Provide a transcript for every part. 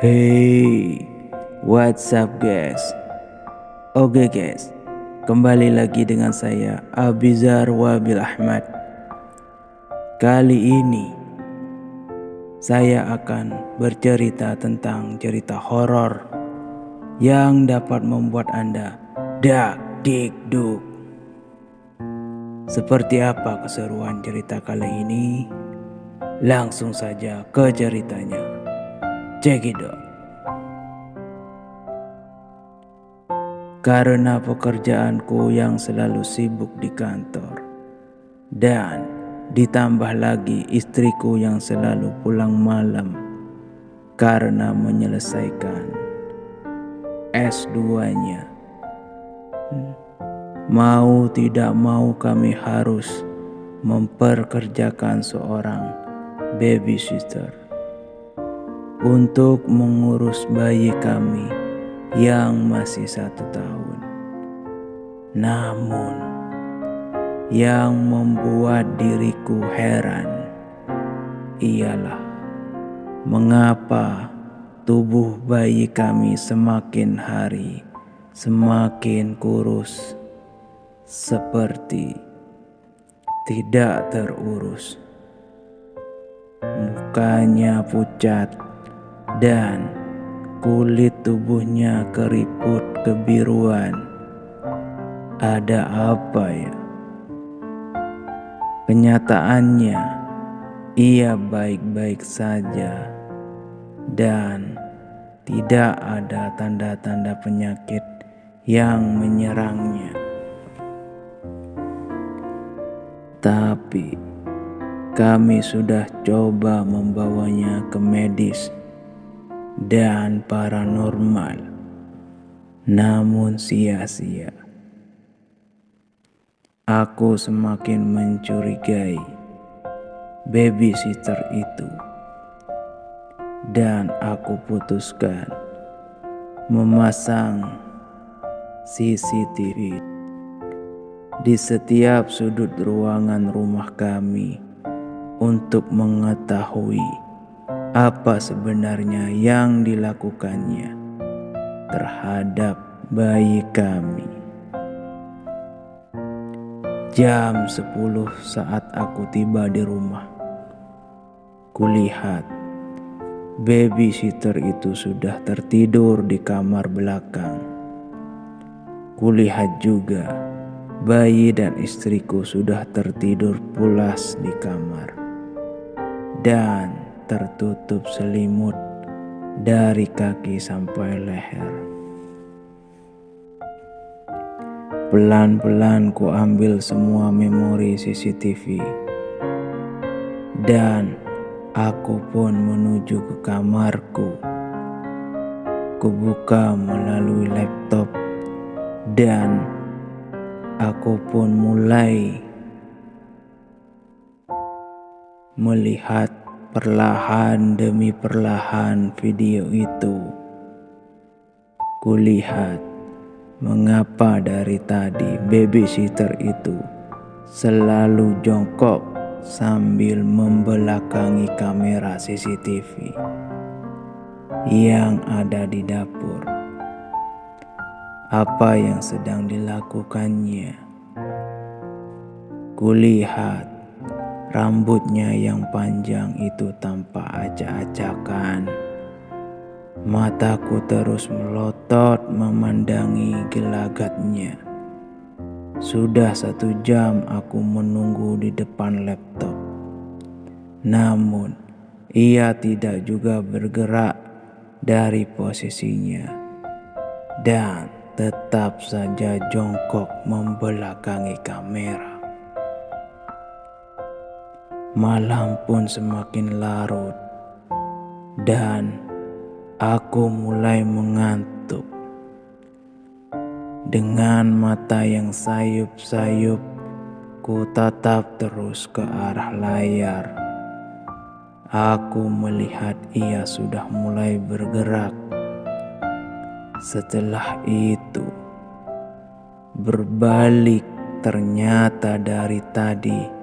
Hey, what's up guys? Oke guys, kembali lagi dengan saya Abizar Wabil Ahmad. Kali ini saya akan bercerita tentang cerita horor yang dapat membuat Anda dak dik duk. Seperti apa keseruan cerita kali ini? Langsung saja ke ceritanya. Check. Karena pekerjaanku yang selalu sibuk di kantor dan ditambah lagi istriku yang selalu pulang malam karena menyelesaikan S2-nya. Mau tidak mau kami harus memperkerjakan seorang babysitter untuk mengurus bayi kami yang masih satu tahun. Namun, yang membuat diriku heran ialah mengapa tubuh bayi kami semakin hari semakin kurus, seperti tidak terurus mukanya pucat dan kulit tubuhnya keriput kebiruan. Ada apa ya? Kenyataannya, ia baik-baik saja dan tidak ada tanda-tanda penyakit yang menyerangnya. Tapi kami sudah coba membawanya ke medis dan paranormal, namun sia-sia. Aku semakin mencurigai babysitter itu, dan aku putuskan memasang CCTV di setiap sudut ruangan rumah kami untuk mengetahui apa sebenarnya yang dilakukannya terhadap bayi kami. Jam 10 saat aku tiba di rumah. Kulihat babysitter itu sudah tertidur di kamar belakang. Kulihat juga bayi dan istriku sudah tertidur pulas di kamar dan tertutup selimut dari kaki sampai leher. Pelan-pelan ku ambil semua memori CCTV dan aku pun menuju ke kamarku. Kubuka melalui laptop dan aku pun mulai melihat perlahan demi perlahan video itu. Kulihat mengapa dari tadi babysitter itu selalu jongkok sambil membelakangi kamera CCTV yang ada di dapur. Apa yang sedang dilakukannya? Kulihat Rambutnya yang panjang itu tanpa acak-acakan. Mataku terus melotot memandangi gelagatnya. Sudah satu jam aku menunggu di depan laptop. Namun, ia tidak juga bergerak dari posisinya dan tetap saja jongkok membelakangi kamera. Malam pun semakin larut, dan aku mulai mengantuk. Dengan mata yang sayup-sayup, ku tatap terus ke arah layar. Aku melihat ia sudah mulai bergerak. Setelah itu, berbalik ternyata dari tadi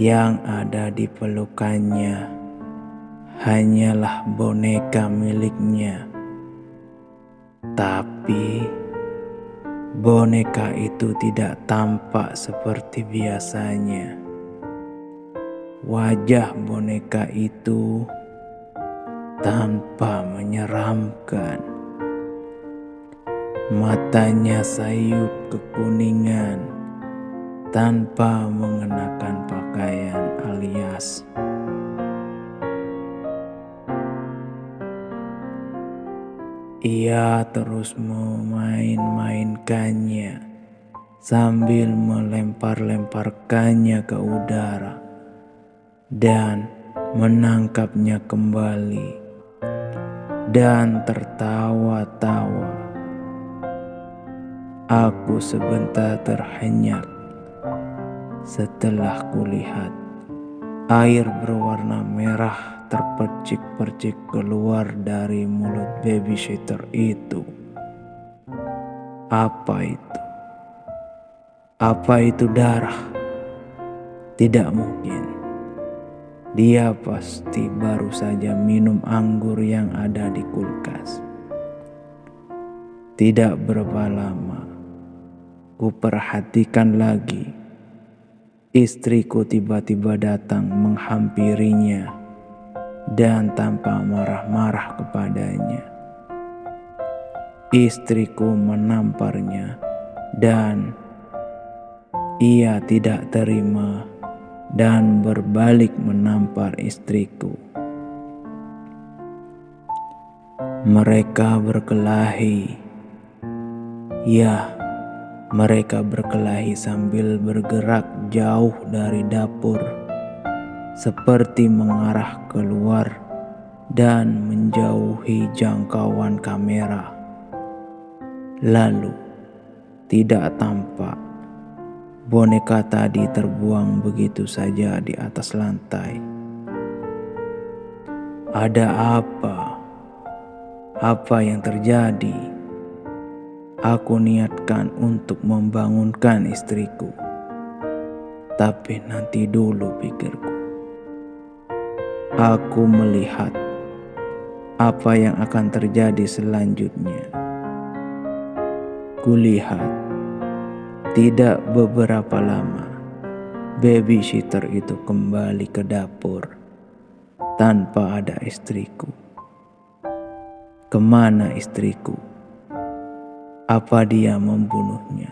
yang ada di pelukannya hanyalah boneka miliknya. Tapi boneka itu tidak tampak seperti biasanya. Wajah boneka itu tanpa menyeramkan. Matanya sayup kekuningan tanpa mengenakan pakaian alias Ia terus memain-mainkannya sambil melempar-lemparkannya ke udara dan menangkapnya kembali dan tertawa-tawa. Aku sebentar terhenyak setelah kulihat air berwarna merah terpercik-percik keluar dari mulut babysitter itu. Apa itu? Apa itu darah? Tidak mungkin. Dia pasti baru saja minum anggur yang ada di kulkas. Tidak berapa lama, ku perhatikan lagi. Istriku tiba-tiba datang menghampirinya dan tanpa marah-marah kepadanya. Istriku menamparnya dan ia tidak terima dan berbalik menampar istriku. Mereka berkelahi. Ya, mereka berkelahi sambil bergerak jauh dari dapur seperti mengarah keluar dan menjauhi jangkauan kamera. Lalu, tidak tampak boneka tadi terbuang begitu saja di atas lantai. Ada apa? Apa yang terjadi? Aku niatkan untuk membangunkan istriku, tapi nanti dulu pikirku aku melihat apa yang akan terjadi selanjutnya. Kulihat tidak beberapa lama babysitter itu kembali ke dapur tanpa ada istriku. Ke mana istriku? Apa dia membunuhnya?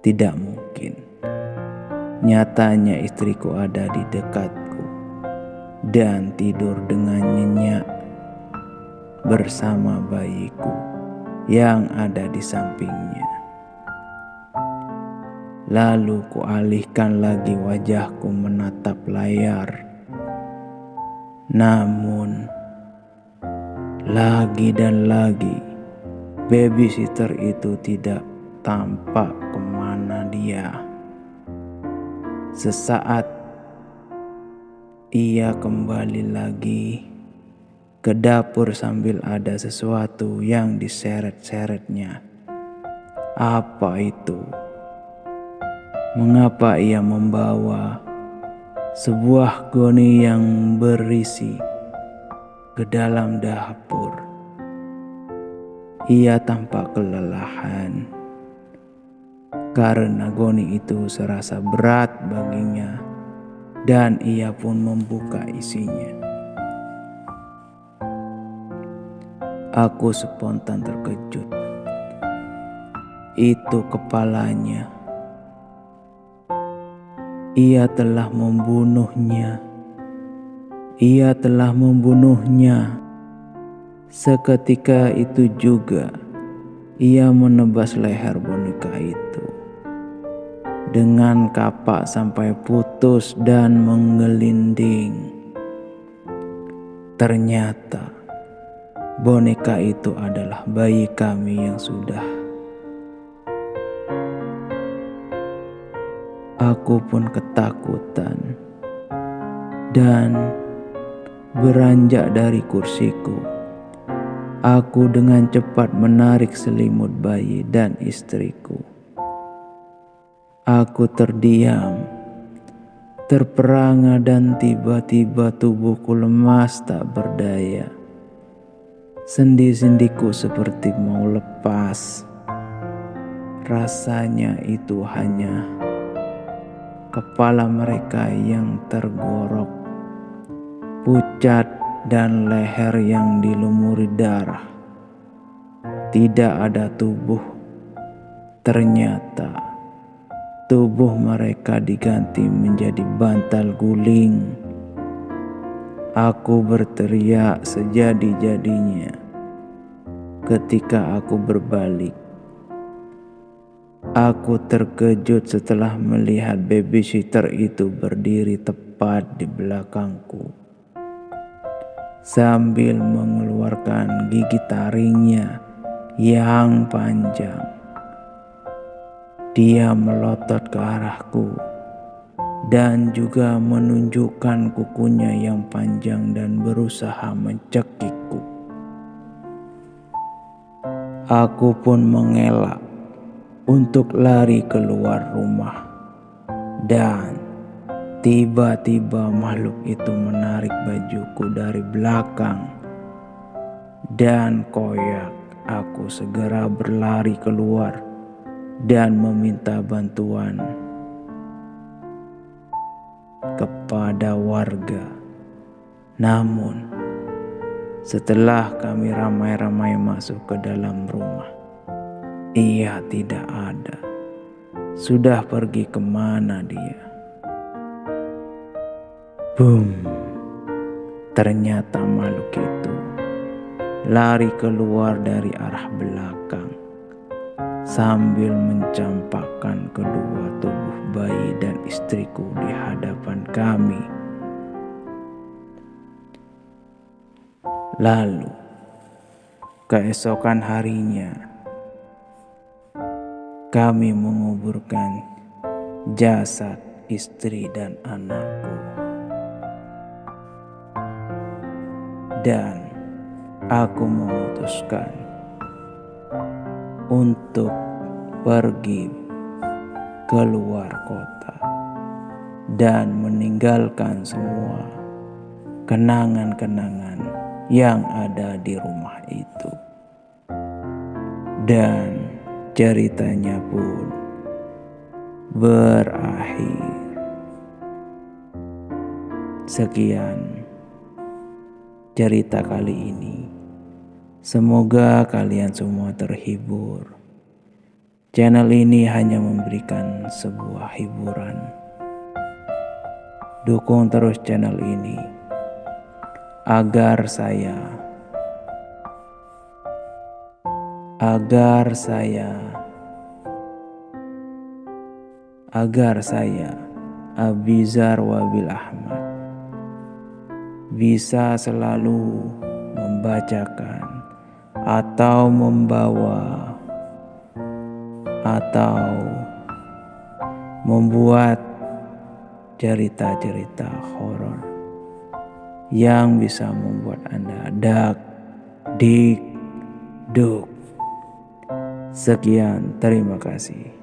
Tidak mungkin. Nyatanya istriku ada di dekat dan tidur dengan nyenyak bersama bayiku yang ada di sampingnya. Lalu kualihkan lagi wajahku menatap layar. Namun, lagi dan lagi, babysitter itu tidak tampak ke mana dia. Sesaat ia kembali lagi ke dapur sambil ada sesuatu yang diseret-seretnya. Apa itu? Mengapa ia membawa sebuah goni yang berisi ke dalam dapur? Ia tampak kelelahan karena goni itu serasa berat baginya dan ia pun membuka isinya. Aku spontan terkejut. Itu kepalanya. Ia telah membunuhnya. Ia telah membunuhnya. Seketika itu juga ia menebas leher boneka itu dengan kapak sampai putus dan menggelinding. Ternyata boneka itu adalah bayi kami yang sudah. Aku pun ketakutan dan beranjak dari kursiku. Aku dengan cepat menarik selimut bayi dan istriku. Aku terdiam terperangah dan tiba-tiba tubuhku lemas tak berdaya. Sendi-sendiku seperti mau lepas. Rasanya itu hanya kepala mereka yang tergorok, pucat dan leher yang dilumuri darah. Tidak ada tubuh. Ternyata tubuh mereka diganti menjadi bantal guling. Aku berteriak sejadi-jadinya ketika aku berbalik. Aku terkejut setelah melihat babysitter itu berdiri tepat di belakangku sambil mengeluarkan gigi taringnya yang panjang. Dia melotot ke arahku dan juga menunjukkan kukunya yang panjang dan berusaha mencekikku. Aku pun mengelak untuk lari keluar rumah dan Tiba-tiba makhluk itu menarik bajuku dari belakang dan koyak aku segera berlari keluar dan meminta bantuan kepada warga. Namun, setelah kami ramai-ramai masuk ke dalam rumah, ia tidak ada. Sudah pergi ke mana dia? Boom. Ternyata makhluk itu lari keluar dari arah belakang sambil mencampakkan kedua tubuh bayi dan istriku di hadapan kami. Lalu, keesokan harinya, kami menguburkan jasad istri dan anakku. Dan aku memutuskan untuk pergi keluar kota dan meninggalkan semua kenangan-kenangan yang ada di rumah itu. Dan ceritanya pun berakhir. Sekian cerita kali ini. Semoga kalian semua terhibur. Channel ini hanya memberikan sebuah hiburan. Dukung terus channel ini agar saya agar saya agar saya Abizar Wabil Ahmad bisa selalu membacakan atau membawa atau membuat cerita-cerita horor yang bisa membuat Anda dak dik duk. Sekian, terima kasih.